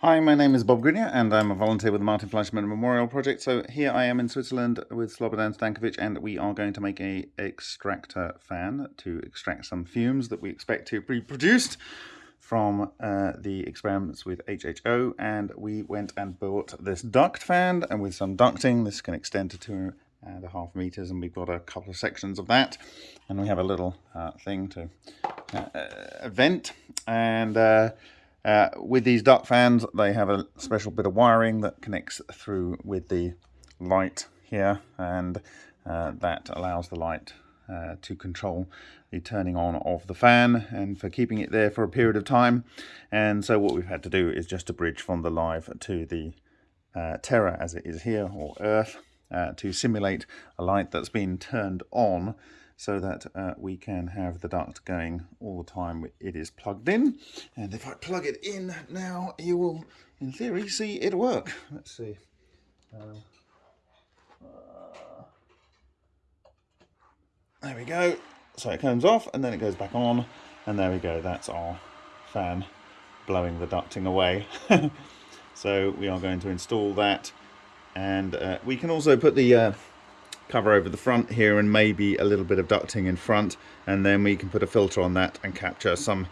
Hi, my name is Bob Greenyer and I'm a volunteer with the Martin Fleischmann Memorial Project. So here I am in Switzerland with Slobodan Stankovic and we are going to make a extractor fan to extract some fumes that we expect to be produced from uh, the experiments with HHO and we went and bought this duct fan and with some ducting this can extend to two and a half meters and we've got a couple of sections of that. And we have a little uh, thing to uh, uh vent. And uh, with these duct fans, they have a special bit of wiring that connects through with the light here, and uh, that allows the light uh, to control the turning on of the fan and for keeping it there for a period of time. And so what we've had to do is just to bridge from the live to the uh, Terra as it is here, or Earth, uh, to simulate a light that's been turned on so that uh, we can have the duct going all the time it is plugged in. And if I plug it in now, you will, in theory, see it work. Let's see. Uh, uh, there we go. So it comes off and then it goes back on. And there we go. That's our fan blowing the ducting away. so we are going to install that. And uh, we can also put the uh, cover over the front here and maybe a little bit of ducting in front and then we can put a filter on that and capture some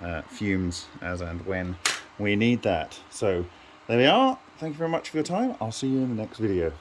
uh, fumes as and when we need that. So there we are. Thank you very much for your time. I'll see you in the next video.